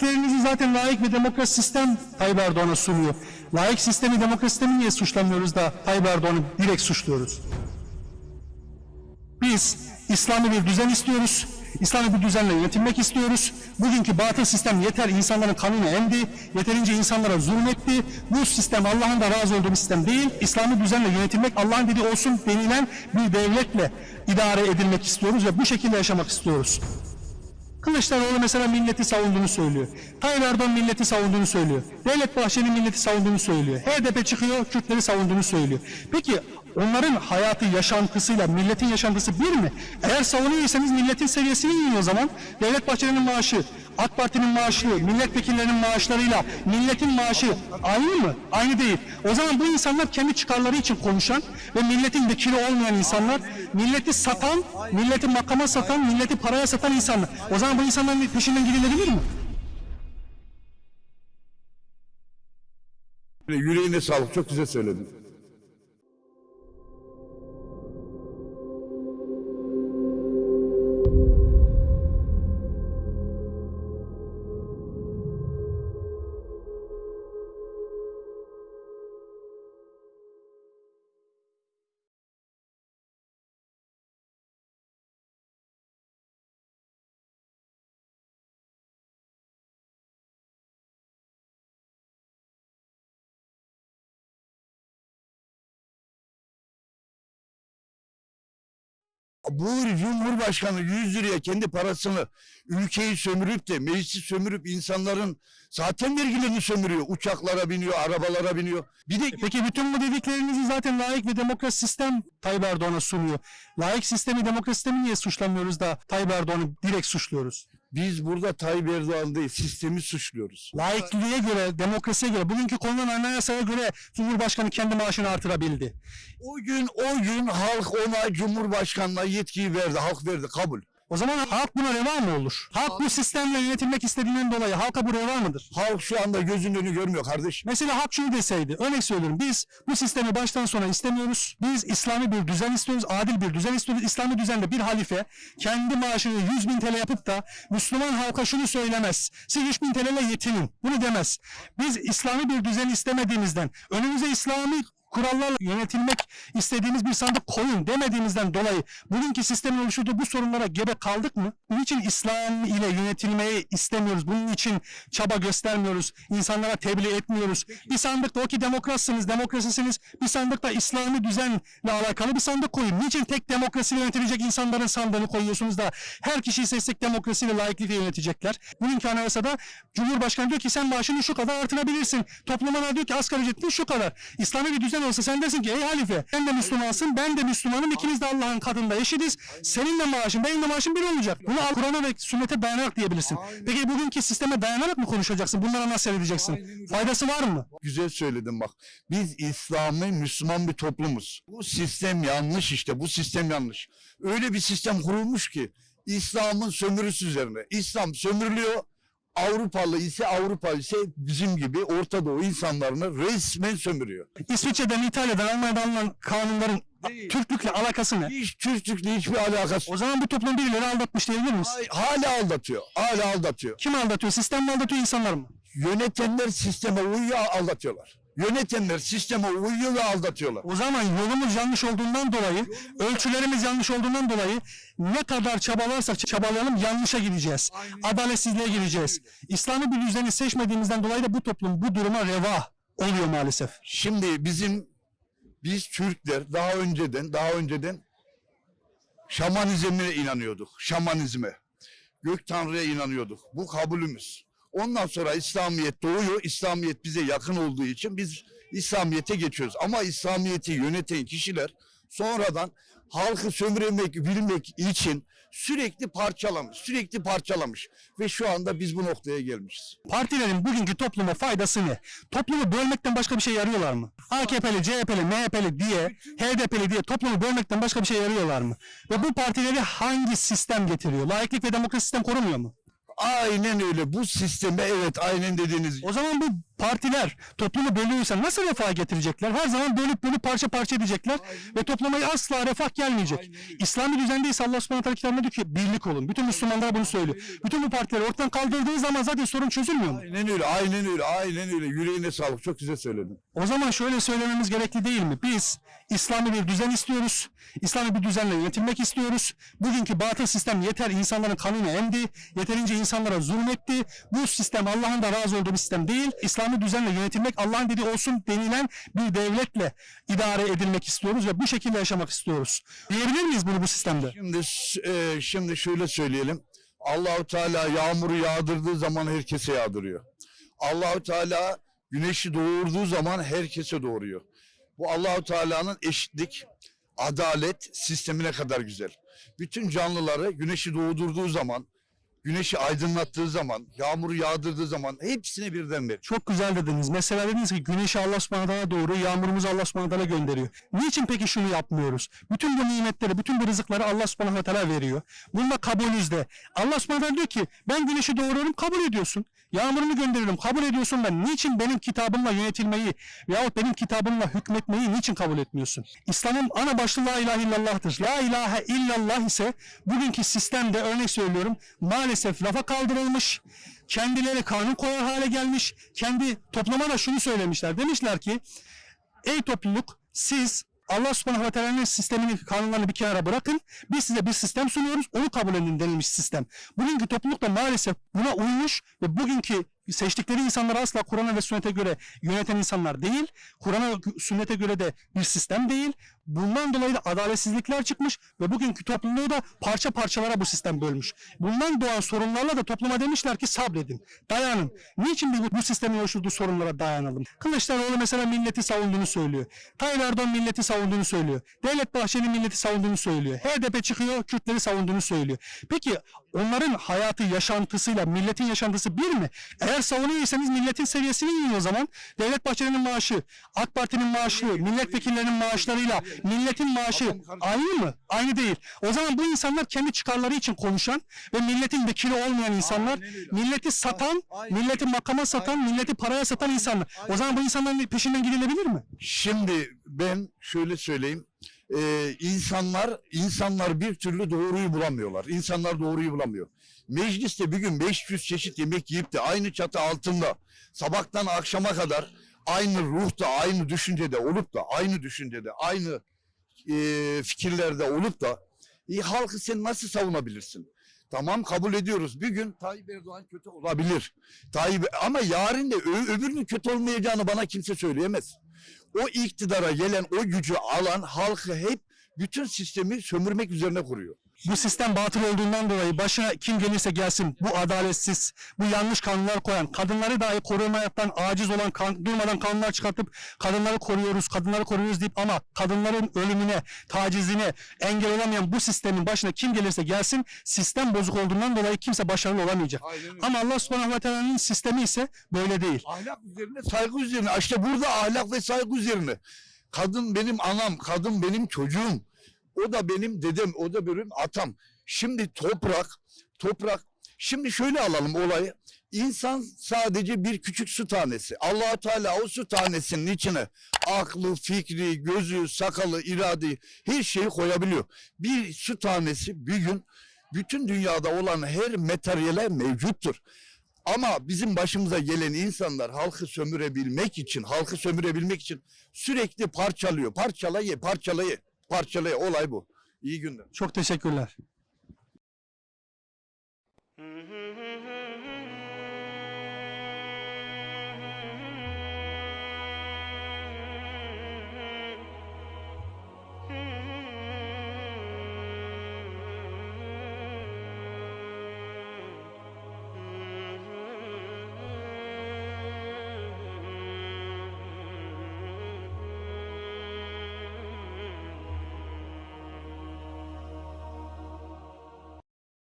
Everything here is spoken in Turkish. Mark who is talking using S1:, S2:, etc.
S1: dediklerinizi zaten layık ve demokrat sistem Tayyip Erdoğan'a sunuyor. Layık sistemi, demokrat sistemi niye suçlamıyoruz da Tayyip Erdoğan'ı direkt suçluyoruz? Biz İslami bir düzen istiyoruz. İslami bir düzenle yönetilmek istiyoruz. Bugünkü batıl sistem yeter insanların kanını emdi. Yeterince insanlara zulmetti. Bu sistem Allah'ın da razı olduğu bir sistem değil. İslami düzenle yönetilmek Allah'ın dediği olsun denilen bir devletle idare edilmek istiyoruz ve bu şekilde yaşamak istiyoruz. Kılıçdaroğlu mesela milleti savunduğunu söylüyor. Tayyip Erdoğan milleti savunduğunu söylüyor. Devlet Bahçeli milleti savunduğunu söylüyor. HDP çıkıyor Kürtleri savunduğunu söylüyor. Peki onların hayatı, yaşantısıyla milletin yaşantısı bir mi? Eğer savunuyorsanız milletin seviyesine inin o zaman. Devlet Bahçeli'nin maaşı, AK Parti'nin maaşı, milletvekillerinin maaşlarıyla milletin maaşı aynı mı? Aynı değil. O zaman bu insanlar kendi çıkarları için konuşan ve milletin vekili olmayan insanlar, milleti satan, milleti makama satan, milleti paraya satan insanlar. O zaman bu insanların peşinden gidilebilir mi?
S2: Yüreğine sağlık. Çok güzel söyledin. Bu Cumhurbaşkanı 100 liraya kendi parasını ülkeyi sömürüp de meclisi sömürüp insanların zaten vergilerini sömürüyor. Uçaklara biniyor, arabalara biniyor. Bir de
S1: Peki bütün bu dediklerinizi zaten layık ve demokrat sistem Tayyip Erdoğan'a sunuyor. Layık sistemi, demokrat sistemi niye suçlamıyoruz da Tayyip Erdoğan'ı direkt suçluyoruz?
S2: Biz burada Tayyip Erdoğan değil sistemi suçluyoruz.
S1: Laikliğe göre, demokrasiye göre, bugünkü konulan anayasaya göre Cumhurbaşkanı kendi maaşını artırabildi.
S2: O gün o gün halk ona Cumhurbaşkanlığa yetkiyi verdi. Halk verdi kabul.
S1: O zaman halk buna reva mı olur? Halk bu sistemle yönetilmek istediğinden dolayı halka bu reva mıdır?
S2: Halk şu anda gözünün görmüyor kardeşim.
S1: Mesela halk şunu deseydi, örnek söylüyorum biz bu sistemi baştan sona istemiyoruz. Biz İslami bir düzen istiyoruz, adil bir düzen istiyoruz. İslami düzende bir halife kendi maaşını 100 bin TL yapıp da Müslüman halka şunu söylemez. Siz 3 bin TL ile yetinin. Bunu demez. Biz İslami bir düzen istemediğimizden, önümüze İslami kurallarla yönetilmek istediğimiz bir sandık koyun demediğimizden dolayı bugünkü sistemin oluşturduğu bu sorunlara gebe kaldık mı? Bunun için İslam ile yönetilmeyi istemiyoruz. Bunun için çaba göstermiyoruz. İnsanlara tebliğ etmiyoruz. Bir sandıkta o ki demokratsınız, demokrasisiniz. Bir sandıkta İslami düzenle alakalı bir sandık koyun. Niçin tek demokrasiyle yönetilecek insanların sandığını koyuyorsunuz da her kişiyi seçsek demokrasiyle layıklıkla yönetecekler. Bugünkü anayasada Cumhurbaşkanı diyor ki sen maaşını şu kadar artırabilirsin. Toplumuna diyor ki asgari ücretin şu kadar. İslami bir düzen olsa sen desin ki ey halife sen de Müslümansın ben de Müslümanım ikimiz de Allah'ın katında eşitiz. Senin de maaşın benim de maaşım bir olacak. Bunu Kur'an'a ve sünnete dayanarak diyebilirsin. Peki bugünkü sisteme dayanarak mı konuşacaksın? Bunlara nasıl edeceksin? Faydası var mı?
S2: Güzel söyledin bak. Biz İslami Müslüman bir toplumuz. Bu sistem yanlış işte. Bu sistem yanlış. Öyle bir sistem kurulmuş ki İslam'ın sömürüsü üzerine. İslam sömürülüyor. Avrupalı ise Avrupa ise bizim gibi Orta Doğu insanlarını resmen sömürüyor.
S1: İsviçre'den, İtalya'dan, Almanya'dan alınan kanunların Türklükle alakası ne?
S2: Hiç Türklükle hiçbir alakası
S1: O zaman bu toplum birileri aldatmış diyebilir miyiz?
S2: Hala aldatıyor. Hala aldatıyor.
S1: Kim aldatıyor? Sistem mi aldatıyor insanlar mı?
S2: Yönetenler sisteme uyuyor aldatıyorlar. Yönetenler sisteme uyuyor ve aldatıyorlar.
S1: O zaman yolumuz yanlış olduğundan dolayı, ölçülerimiz yanlış olduğundan dolayı ne kadar çabalarsak çabalayalım yanlışa gideceğiz. Adaletsizliğe gideceğiz. İslami bir düzeni seçmediğimizden dolayı da bu toplum bu duruma reva oluyor maalesef.
S2: Şimdi bizim biz Türkler daha önceden daha önceden şamanizme inanıyorduk. Şamanizme. Gök Tanrı'ya inanıyorduk. Bu kabulümüz. Ondan sonra İslamiyet doğuyor. İslamiyet bize yakın olduğu için biz İslamiyet'e geçiyoruz. Ama İslamiyet'i yöneten kişiler sonradan halkı sömürmek bilmek için sürekli parçalamış, sürekli parçalamış ve şu anda biz bu noktaya gelmişiz.
S1: Partilerin bugünkü topluma faydası ne? Toplumu bölmekten başka bir şey yarıyorlar mı? AKP'li, CHP'li, MHP'li diye, HDP'li diye toplumu bölmekten başka bir şey yarıyorlar mı? Ve bu partileri hangi sistem getiriyor? Laiklik ve demokrasi sistem korumuyor mu?
S2: Aynen öyle. Bu sisteme evet aynen dediğiniz
S1: O zaman bu partiler toplumu bölüyorsa nasıl refah getirecekler? Her zaman bölüp bölüp parça parça edecekler ve topluma asla refah gelmeyecek. İslami düzende ise Allah subhanahu teala kitabında diyor ki birlik olun. Bütün Müslümanlar bunu söylüyor. Bütün bu partileri ortadan kaldırdığı zaman zaten sorun çözülmüyor mu?
S2: Aynen öyle, aynen öyle, aynen öyle. Yüreğine sağlık. Çok güzel söyledin.
S1: O zaman şöyle söylememiz gerekli değil mi? Biz İslami bir düzen istiyoruz. İslami bir düzenle yönetilmek istiyoruz. Bugünkü batıl sistem yeter insanların kanını emdi. Yeterince insanlara zulmetti. Bu sistem Allah'ın da razı olduğu bir sistem değil. İslami düzenle yönetilmek Allah'ın dediği olsun denilen bir devletle idare edilmek istiyoruz ve bu şekilde yaşamak istiyoruz. Diyebilir miyiz bunu bu sistemde?
S2: Şimdi e, şimdi şöyle söyleyelim. Allahu Teala yağmuru yağdırdığı zaman herkese yağdırıyor. Allahu Teala güneşi doğurduğu zaman herkese doğuruyor. Bu Allahu Teala'nın eşitlik, adalet sistemine kadar güzel. Bütün canlıları güneşi doğdurduğu zaman, güneşi aydınlattığı zaman, yağmuru yağdırdığı zaman hepsini birden verir.
S1: Çok güzel dediniz. Mesela dediniz ki güneşi Allah subhanahu doğru, yağmurumuzu Allah subhanahu gönderiyor. Niçin peki şunu yapmıyoruz? Bütün bu nimetleri, bütün bu rızıkları Allah subhanahu teala veriyor. Bunda kabulüzde. Allah subhanahu diyor ki ben güneşi doğuruyorum kabul ediyorsun. Yağmurumu gönderiyorum kabul ediyorsun da niçin benim kitabımla yönetilmeyi veyahut benim kitabımla hükmetmeyi niçin kabul etmiyorsun? İslam'ın ana başlığı la ilahe illallah'tır. La ilahe illallah ise bugünkü sistemde örnek söylüyorum maalesef lafa kaldırılmış kendileri kanun koyar hale gelmiş. Kendi topluma da şunu söylemişler. Demişler ki ey topluluk siz Allah subhanahu ve teala'nın sistemini, kanunlarını bir kenara bırakın. Biz size bir sistem sunuyoruz. Onu kabul edin denilmiş sistem. Bugünkü topluluk da maalesef buna uymuş ve bugünkü seçtikleri insanlar asla Kur'an'a ve sünnete göre yöneten insanlar değil. Kur'an'a sünnete göre de bir sistem değil. Bundan dolayı da adaletsizlikler çıkmış ve bugünkü topluluğu da parça parçalara bu sistem bölmüş. Bundan doğan sorunlarla da topluma demişler ki sabredin, dayanın. Niçin bu, bu sistemin oluşturduğu sorunlara dayanalım? Kılıçdaroğlu mesela milleti savunduğunu söylüyor. Tayyip Erdoğan milleti savunduğunu söylüyor. Devlet Bahçeli milleti savunduğunu söylüyor. HDP çıkıyor, Kürtleri savunduğunu söylüyor. Peki onların hayatı, yaşantısıyla milletin yaşantısı bir mi? Eğer savunuyorsanız milletin seviyesine inin o zaman. Devlet Bahçeli'nin maaşı, AK Parti'nin maaşı, milletvekillerinin maaşlarıyla milletin maaşı aynı mı? Aynı değil. O zaman bu insanlar kendi çıkarları için konuşan ve milletin vekili olmayan insanlar, milleti satan, milleti makama satan, milleti paraya satan insanlar. O zaman bu insanların peşinden gidilebilir mi?
S2: Şimdi ben şöyle söyleyeyim. Ee, insanlar insanlar bir türlü doğruyu bulamıyorlar. İnsanlar doğruyu bulamıyor. Mecliste bir gün 500 çeşit yemek yiyip de aynı çatı altında sabahtan akşama kadar aynı ruhta, aynı düşüncede olup da aynı düşüncede, aynı e, fikirlerde olup da e, halkı sen nasıl savunabilirsin? Tamam kabul ediyoruz. Bir gün Tayyip Erdoğan kötü olabilir. Tayyip ama yarın da öbürünün kötü olmayacağını bana kimse söyleyemez. O iktidara gelen, o gücü alan halkı hep bütün sistemi sömürmek üzerine kuruyor.
S1: Bu sistem batıl olduğundan dolayı başına kim gelirse gelsin bu adaletsiz, bu yanlış kanunlar koyan, kadınları dahi korumaktan aciz olan, kan, durmadan kanunlar çıkartıp kadınları koruyoruz, kadınları koruyoruz deyip ama kadınların ölümüne, tacizine engel olamayan bu sistemin başına kim gelirse gelsin sistem bozuk olduğundan dolayı kimse başarılı olamayacak. Ama Allah subhanahu ve teala'nın sistemi ise böyle değil.
S2: Ahlak üzerine, saygı üzerine. İşte burada ahlak ve saygı üzerine. Kadın benim anam, kadın benim çocuğum. O da benim dedem, o da benim atam. Şimdi toprak, toprak. Şimdi şöyle alalım olayı. İnsan sadece bir küçük su tanesi. allah Teala o su tanesinin içine aklı, fikri, gözü, sakalı, iradeyi her şeyi koyabiliyor. Bir su tanesi bir gün bütün dünyada olan her materyale mevcuttur. Ama bizim başımıza gelen insanlar halkı sömürebilmek için, halkı sömürebilmek için sürekli parçalıyor. Parçalayı, parçalayı, parçalayı. Olay bu. İyi günler.
S1: Çok teşekkürler.